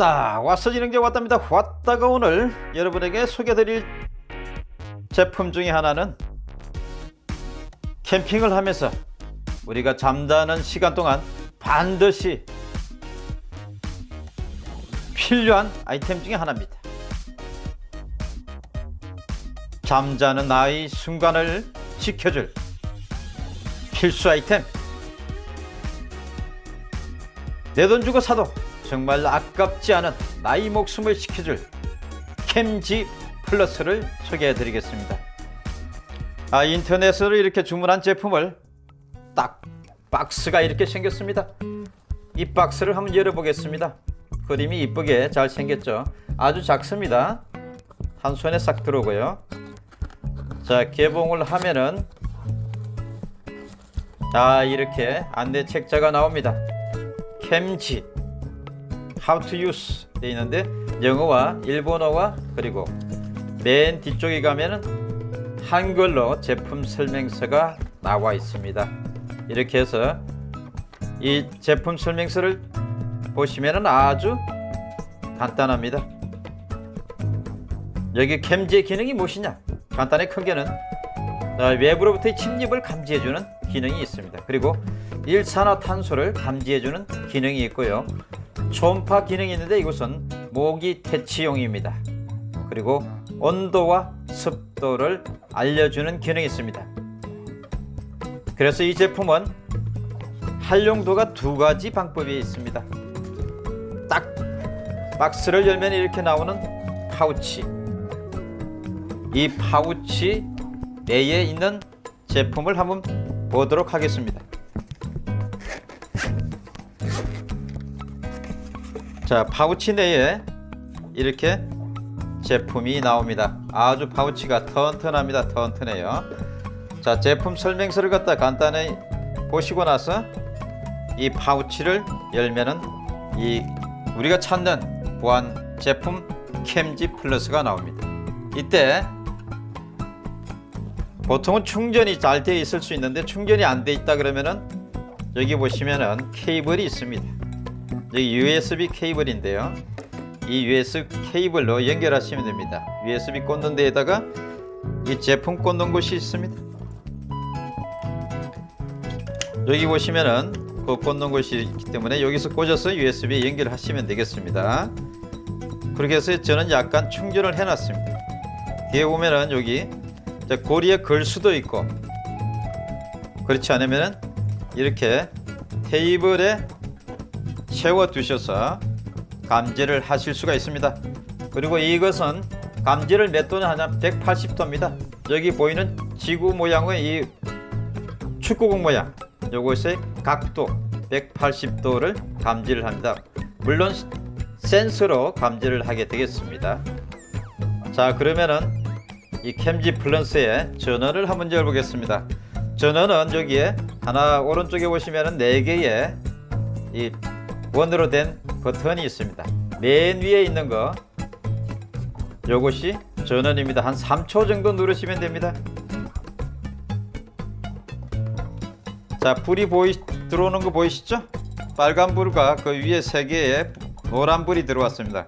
왔다. 왔어지는 게 왔답니다. 왔다가 오늘 여러분에게 소개드릴 제품 중에 하나는 캠핑을 하면서 우리가 잠자는 시간 동안 반드시 필요한 아이템 중에 하나입니다. 잠자는 나의 순간을 지켜줄 필수 아이템. 내 돈 주고 사도 정말 아깝지 않은 나의 목숨을 지켜줄 캠지 플러스를 소개해 드리겠습니다. 아 인터넷으로 이렇게 주문한 제품을 딱 박스가 이렇게 생겼습니다. 이 박스를 한번 열어보겠습니다. 그림이 이쁘게 잘 생겼죠? 아주 작습니다. 한 손에 싹 들어오고요. 자 개봉을 하면은 아 이렇게 안내 책자가 나옵니다. 캠지 How to use 돼 있는데 영어와 일본어와 그리고 맨 뒤쪽에 가면은 한글로 제품 설명서가 나와 있습니다 이렇게 해서 이 제품 설명서를 보시면은 아주 간단합니다 여기 캠지의 기능이 무엇이냐 간단히 크게는 어, 외부로부터의 침입을 감지해주는 기능이 있습니다. 그리고 일산화탄소를 감지해주는 기능이 있고요. 초음파 기능이 있는데 이것은 모기 퇴치용입니다. 그리고 온도와 습도를 알려주는 기능이 있습니다. 그래서 이 제품은 활용도가 두 가지 방법이 있습니다. 딱 박스를 열면 이렇게 나오는 파우치 이 파우치 내에 있는 제품을 한번 보도록 하겠습니다 자 파우치 내에 이렇게 제품이 나옵니다. 아주 파우치가 튼튼합니다. 튼튼해요. 자 제품 설명서를 갖다 간단히 보시고 나서 이 파우치를 열면은 이 우리가 찾는 보안 제품 캠지 플러스가 나옵니다. 이때 보통은 충전이 잘 되어 있을 수 있는데 충전이 안돼 있다 그러면은 여기 보시면은 케이블이 있습니다 여기 USB 케이블인데요. 이 USB 케이블로 연결하시면 됩니다. USB 꽂는 데에다가 이 제품 꽂는 곳이 있습니다. 여기 보시면은 그 꽂는 곳이 있기 때문에 여기서 꽂아서 USB에 연결하시면 되겠습니다. 그렇게 해서 저는 약간 충전을 해 놨습니다. 뒤에 보면은 여기 고리에 걸 수도 있고 그렇지 않으면 이렇게 테이블에 세워 두셔서 감지를 하실 수가 있습니다. 그리고 이것은 감지를 몇 도냐 하냐 180도입니다. 여기 보이는 지구 모양의 이 축구공 모양 요것의 각도 180도를 감지를 합니다. 물론 센서로 감지를 하게 되겠습니다. 자 그러면은 이 캠지 플러스의 전원을 한번 열보겠습니다. 전원은 여기에 하나 오른쪽에 보시면은 4개의 이 원으로 된 버튼이 있습니다. 맨 위에 있는 거 요것이 전원입니다. 한 3초 정도 누르시면 됩니다. 자 불이 보이 들어오는 거 보이시죠? 빨간 불과 그 위에 3개의 노란 불이 들어왔습니다.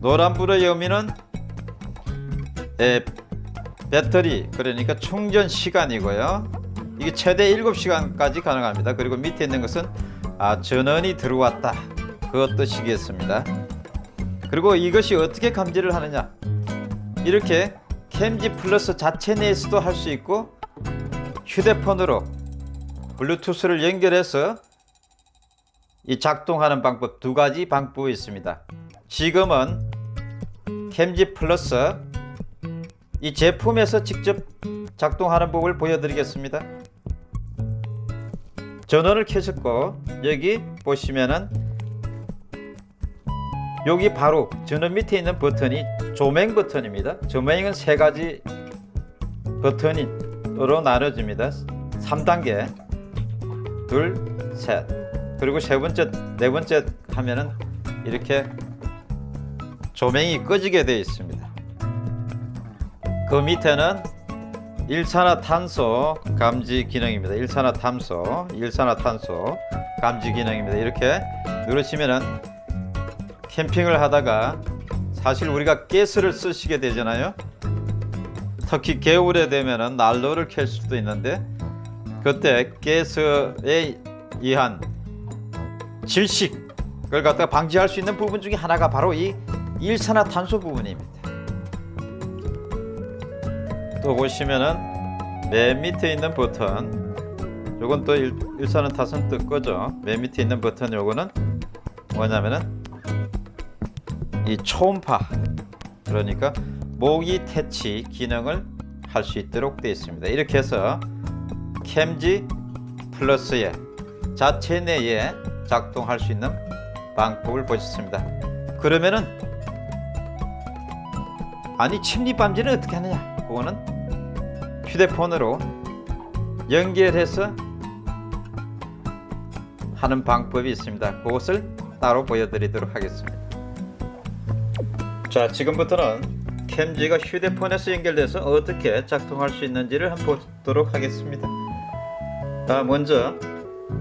노란 불의 의미는 에, 배터리 그러니까 충전 시간이고요. 이게 최대 7시간까지 가능합니다. 그리고 밑에 있는 것은 아, 전원이 들어왔다. 그 뜻이겠습니다. 그리고 이것이 어떻게 감지를 하느냐? 이렇게 캠지 플러스 자체 내에서도 할 수 있고 휴대폰으로 블루투스를 연결해서 이 작동하는 방법 두 가지 방법이 있습니다. 지금은 캠지 플러스 이 제품에서 직접 작동하는 법을 보여드리겠습니다 전원을 켜셨고 여기 보시면은 여기 바로 전원 밑에 있는 버튼이 조명 버튼입니다. 조명은 세 가지 버튼으로 나눠집니다. 3단계 둘셋. 그리고 세 번째 네 번째 하면은 이렇게 조명이 꺼지게 되어 있습니다. 그 밑에는 일산화탄소 감지 기능입니다 일산화탄소 일산화탄소 감지 기능입니다 이렇게 누르시면은 캠핑을 하다가 사실 우리가 가스를 쓰시게 되잖아요. 특히 겨울에 되면은 난로를 켤 수도 있는데 그때 가스에 의한 질식을 갖다가 방지할 수 있는 부분 중에 하나가 바로 이 일산화탄소 부분입니다. 또 보시면은 맨 밑에 있는 버튼 요건 또 일, 일산화탄소 뜰 거죠. 맨 밑에 있는 버튼 요거는 뭐냐면은 이 초음파 그러니까 모기 퇴치 기능을 할 수 있도록 되어 있습니다. 이렇게 해서 캠지 플러스의 자체 내에 작동할 수 있는 방법을 보셨습니다. 그러면은 아니 침입 방지는 어떻게 하느냐? 그거는 휴대폰으로 연결해서 하는 방법이 있습니다. 그것을 따로 보여드리도록 하겠습니다. 자, 지금부터는 캠지가 휴대폰에서 연결돼서 어떻게 작동할 수 있는지를 한번 보도록 하겠습니다. 자, 먼저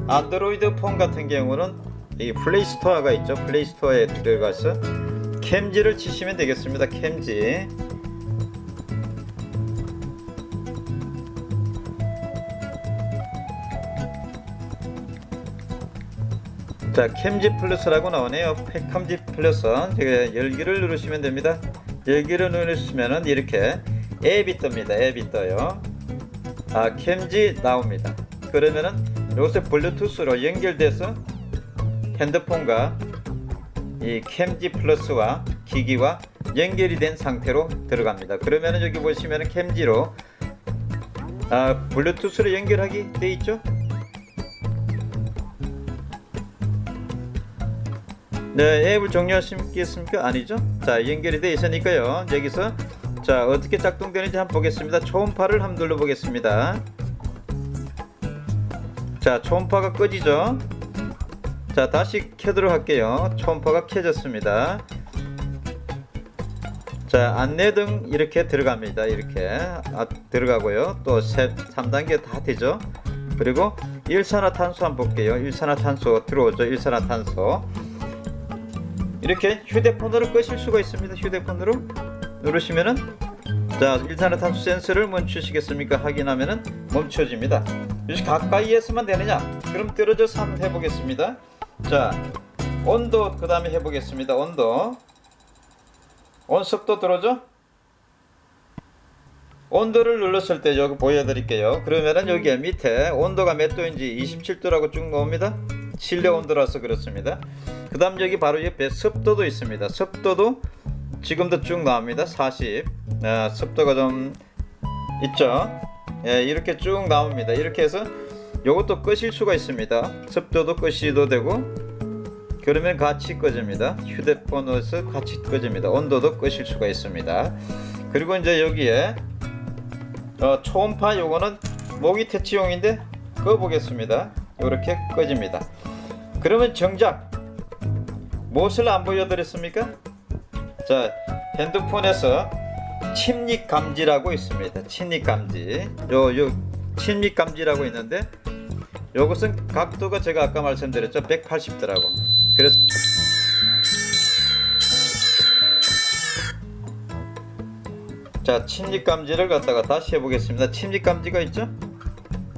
안드로이드 폰 같은 경우는 이 Play Store가 있죠. Play Store에 들어가서 캠지를 치시면 되겠습니다. 캠지. 자, 캠지 플러스라고 나오네요. 캠지 플러스. 열기를 누르시면 됩니다. 열기를 누르시면은 이렇게 앱이 뜹니다. 앱이 떠요. 아, 캠지 나옵니다. 그러면은 요새 블루투스로 연결돼서 핸드폰과 이 캠지 플러스와 기기와 연결이 된 상태로 들어갑니다. 그러면은 여기 보시면은 캠지로 아, 블루투스로 연결하기 돼 있죠? 네, 앱을 종료하시겠습니까? 아니죠? 자, 연결이 되어 있으니까요. 여기서 자, 어떻게 작동되는지 한번 보겠습니다. 초음파를 한번 눌러 보겠습니다. 자, 초음파가 꺼지죠? 자, 다시 켜도록 할게요. 초음파가 켜졌습니다. 자, 안내 등 이렇게 들어갑니다. 이렇게 아, 들어가고요. 또 3단계 다 되죠? 그리고 일산화탄소 한번 볼게요. 일산화탄소 들어오죠. 일산화탄소. 이렇게 휴대폰으로 끄실 수가 있습니다. 휴대폰으로 누르시면은 자 일산화탄소 센서를 멈추시겠습니까? 확인하면은 멈춰집니다. 역시 가까이에서만 되느냐? 그럼 떨어져서 한번 해보겠습니다. 자 온도 그 다음에 해보겠습니다. 온도 온습도 들어오죠? 온도를 눌렀을 때 여기 보여드릴게요. 그러면은 여기 밑에 온도가 몇 도인지 27도라고 쭉 나옵니다. 실내 온도라서 그렇습니다. 그 다음 여기 바로 옆에 습도도 있습니다. 습도도 지금도 쭉 나옵니다. 40 아, 습도가 좀 있죠. 예, 이렇게 쭉 나옵니다. 이렇게 해서 이것도 끄실 수가 있습니다. 습도도 끄시도 되고 그러면 같이 꺼집니다. 휴대폰에서 같이 꺼집니다. 온도도 끄실 수가 있습니다. 그리고 이제 여기에 어, 초음파 요거는 모기 퇴치용인데 꺼 보겠습니다. 이렇게 꺼집니다. 그러면 정작 무엇을 안 보여드렸습니까? 자 핸드폰에서 침입 감지라고 있습니다. 침입 감지. 요, 요 침입 감지라고 있는데 요것은 각도가 제가 아까 말씀드렸죠. 180도라고. 그래서 자 침입 감지를 갖다가 다시 해보겠습니다. 침입 감지가 있죠?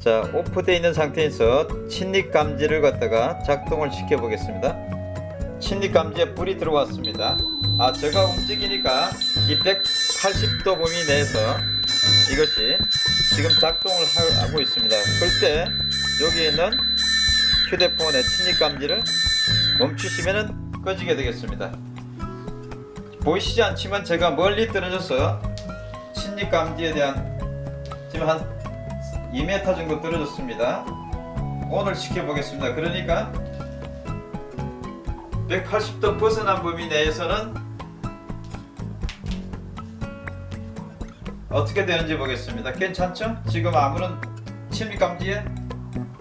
자 오프되어 있는 상태에서 침입 감지를 갖다가 작동을 시켜 보겠습니다. 침입 감지에 불이 들어왔습니다. 아 제가 움직이니까 이 180도 범위 내에서 이것이 지금 작동을 하고 있습니다. 그때 여기 있는 휴대폰의 침입 감지를 멈추시면 꺼지게 되겠습니다. 보이시지 않지만 제가 멀리 떨어져서 침입 감지에 대한 지금 한 2m 정도 떨어졌습니다. 오늘 시켜보겠습니다. 그러니까 180도 벗어난 범위 내에서는 어떻게 되는지 보겠습니다. 괜찮죠? 지금 아무런 침입 감지에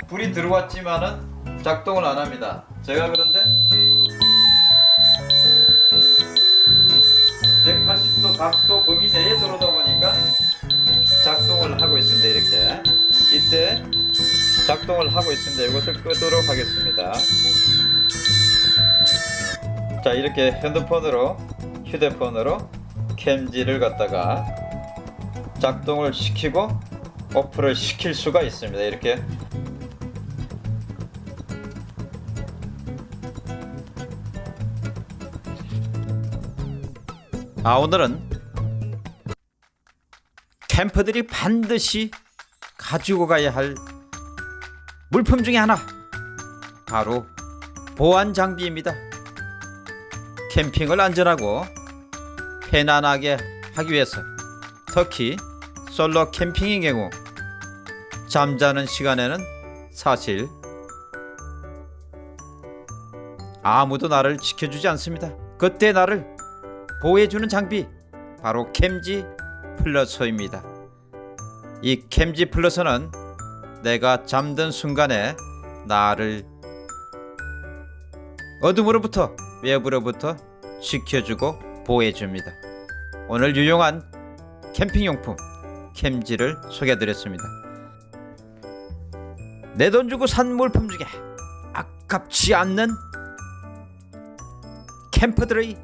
불이 들어왔지만은 작동을 안 합니다. 제가 그런데 180도 각도 범위 내에 들어오다 작동을 하고 있습니다. 이것을 끄도록 하겠습니다. 자 이렇게 핸드폰으로 휴대폰으로 캠지를 갖다가 작동을 시키고 오프를 시킬 수가 있습니다 이렇게 아 오늘은 캠퍼들이 반드시 가지고 가야 할 물품 중에 하나 바로 보안 장비입니다. 캠핑을 안전하고 편안하게 하기 위해서 특히 솔로 캠핑의 경우 잠자는 시간에는 사실 아무도 나를 지켜주지 않습니다. 그때 나를 보호해주는 장비 바로 캠지 플러서입니다. 이 캠지 플러서는 내가 잠든 순간에 나를 어둠으로부터 외부로부터 지켜주고 보호해줍니다. 오늘 유용한 캠핑용품 캠지를 소개해드렸습니다. 내 돈 주고 산 물품 중에 아깝지 않는 캠퍼들의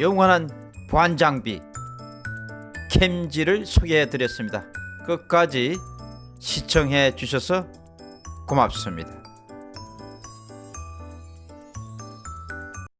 영원한 보안 장비 캠지를 소개해 드렸습니다. 끝까지 시청해 주셔서 고맙습니다.